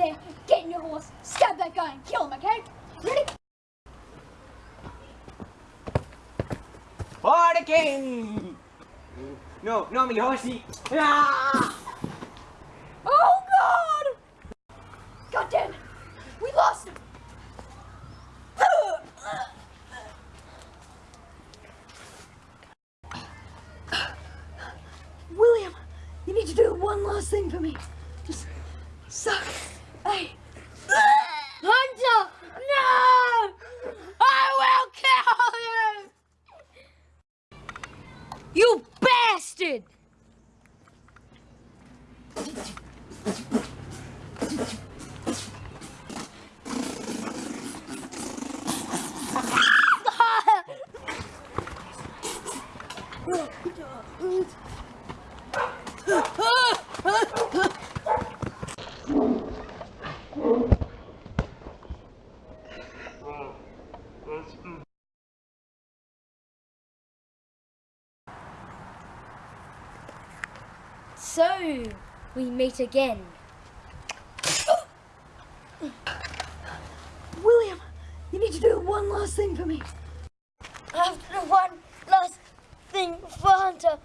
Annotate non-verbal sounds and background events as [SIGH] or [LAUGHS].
there, get in your horse, stab that guy and kill him, okay? Ready? For the king! No, no, mi horsey! Ah! Oh god! God damn it! We lost him! William, you need to do one last thing for me. Just suck. Hey. Hunter! No! I will kill you! You bastard! [LAUGHS] So, we meet again. [GASPS] William, you need to do one last thing for me. I have to do one last thing for Hunter.